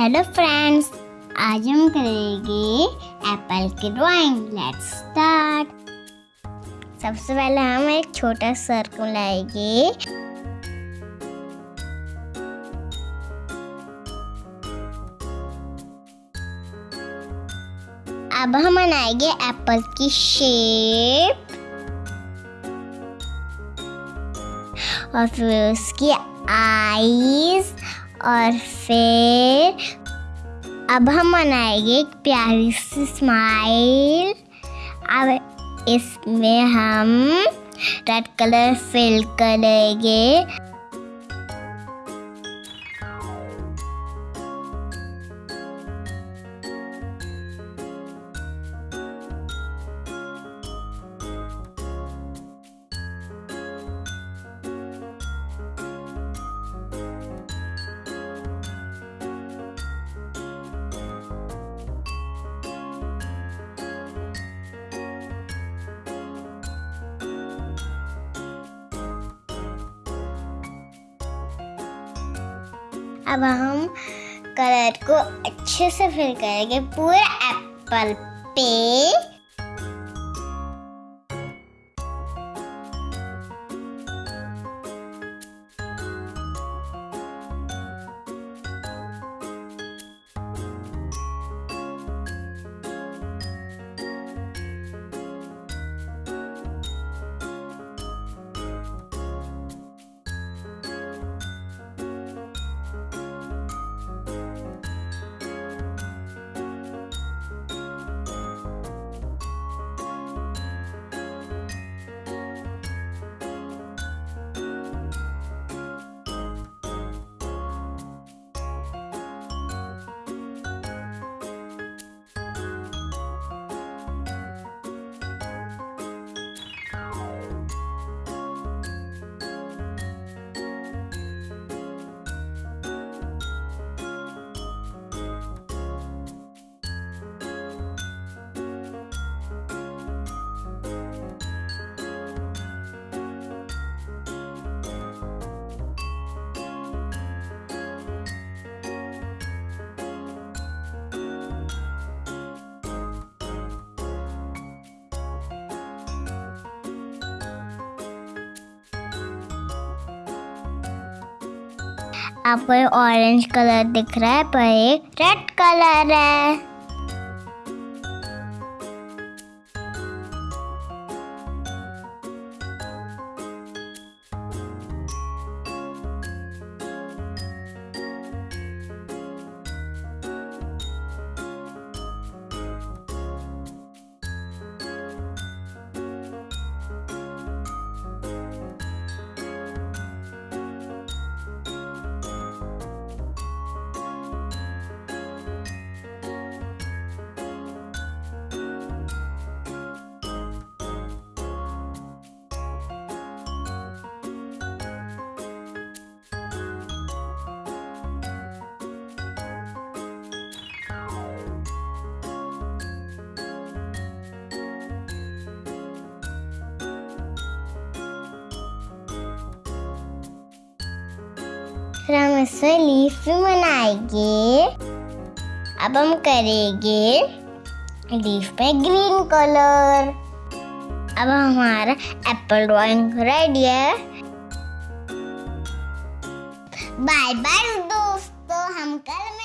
Hello friends आज हम करेंगे एप्पल की ड्राइंग लेट्स स्टार्ट सबसे पहले हम एक छोटा सर्कल लाएँगे। अब हम बनाएँगे एप्पल की शेप और फिर उसकी आईज और फिर अब हम बनाएँगे एक प्यारी सी स्माइल अब इसमें हम रेड कलर फिल करेंगे। अब हम कलर को अच्छे से फिल करेंगे पूरा एप्पल पे। आपको ऑरेंज कलर दिख रहा है पर एक रेड कलर है। इससे लीफ भी बनाएँगे अब हम करेंगे लीफ पे ग्रीन कलर। अब हमारा एप्पल ड्राइंग रेडी है। बाय बाय दोस्तों, हम कल